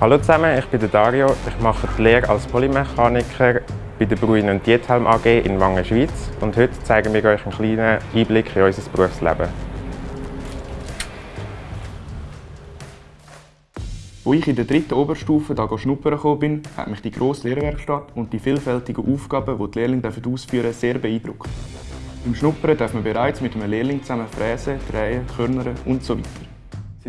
Hallo zusammen, ich bin Dario. Ich mache die Lehre als Polymechaniker bei der Bruin Diethelm AG in Wangen, Schweiz. Und heute zeigen wir euch einen kleinen Einblick in unser Berufsleben. Als ich in der dritten Oberstufe hier schnuppern gekommen bin, hat mich die grosse Lehrwerkstatt und die vielfältigen Aufgaben, die die Lehrlinge ausführen dürfen, sehr beeindruckt. Im Schnuppern darf man bereits mit einem Lehrling zusammen fräsen, drehen, körnern und so weiter.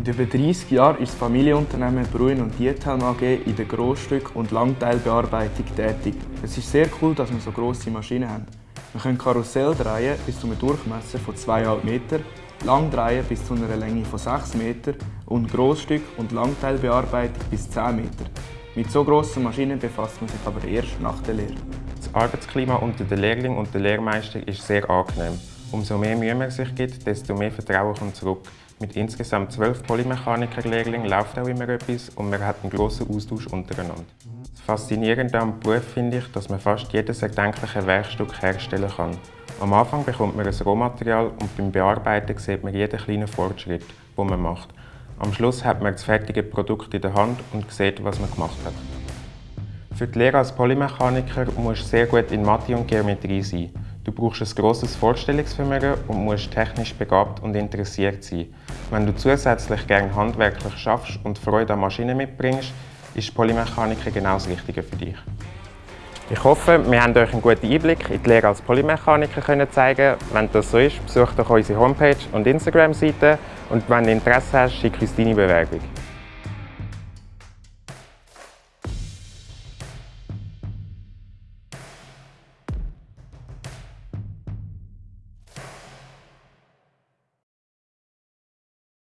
Seit über 30 Jahren ist das Familienunternehmen Bruin und Diethelm AG in der Grossstück- und Langteilbearbeitung tätig. Es ist sehr cool, dass wir so grosse Maschinen haben. Wir können Karussell drehen bis zu einem Durchmesser von 2,5 Meter lang drehen bis zu einer Länge von 6 Meter und Grossstück- und Langteilbearbeitung bis 10 Meter. Mit so grossen Maschinen befasst man sich aber erst nach der Lehre. Das Arbeitsklima unter den Lehrling und den Lehrmeister ist sehr angenehm. Umso mehr Mühe man sich gibt, desto mehr Vertrauen kommt zurück. Mit insgesamt zwölf Polymechaniker-Lehrlingen läuft auch immer etwas und man hat einen grossen Austausch untereinander. Das Faszinierende am Beruf finde ich, dass man fast jedes erdenkliche Werkstück herstellen kann. Am Anfang bekommt man ein Rohmaterial und beim Bearbeiten sieht man jeden kleinen Fortschritt, den man macht. Am Schluss hat man das fertige Produkt in der Hand und sieht, was man gemacht hat. Für die Lehre als Polymechaniker musst du sehr gut in Mathe und Geometrie sein. Du brauchst ein grosses Vorstellungsvermögen und musst technisch begabt und interessiert sein. Wenn du zusätzlich gerne handwerklich schaffst und Freude an Maschinen mitbringst, ist Polymechaniker genau das Richtige für dich. Ich hoffe, wir haben euch einen guten Einblick in die Lehre als Polymechaniker können zeigen Wenn das so ist, besucht doch unsere Homepage und Instagram-Seite und wenn du Interesse hast, schick uns deine Bewerbung.